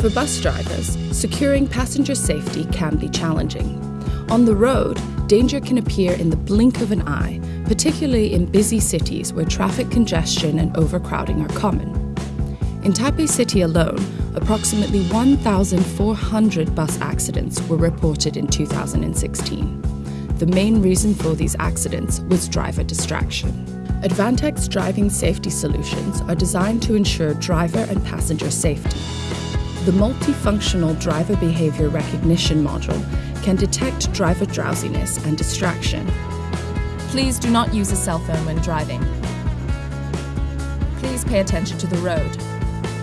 For bus drivers, securing passenger safety can be challenging. On the road, danger can appear in the blink of an eye, particularly in busy cities where traffic congestion and overcrowding are common. In Taipei City alone, approximately 1,400 bus accidents were reported in 2016. The main reason for these accidents was driver distraction. Advantech driving safety solutions are designed to ensure driver and passenger safety. The multifunctional driver behavior recognition module can detect driver drowsiness and distraction. Please do not use a cell phone when driving. Please pay attention to the road.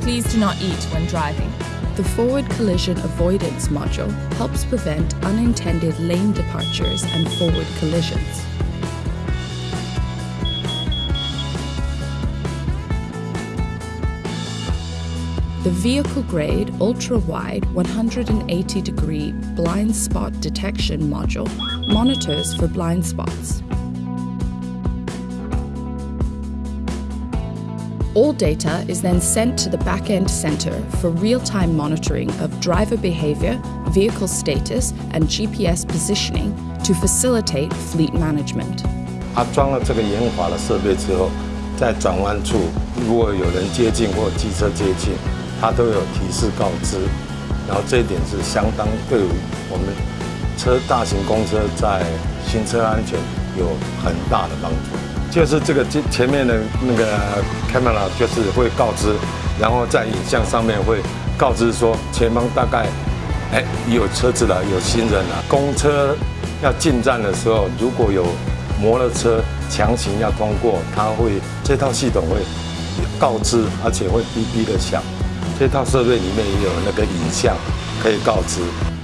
Please do not eat when driving. The forward collision avoidance module helps prevent unintended lane departures and forward collisions. The vehicle grade ultra wide 180 degree blind spot detection module monitors for blind spots. All data is then sent to the back-end center for real-time monitoring of driver behavior, vehicle status, and GPS positioning to facilitate fleet management. 它装了这个延滑的设备之后，在转弯处如果有人接近或机车接近， 它都有提示告知。然后这一点是相当对我们车大型公车在行车安全有很大的帮助。就是这个前前面的那个 camera 就是会告知，然后在影像上面会告知说前方大概哎有车子了，有行人了。公车要进站的时候，如果有摩托车强行要通过，它会这套系统会告知，而且会哔哔的响。这套设备里面也有那个影像可以告知。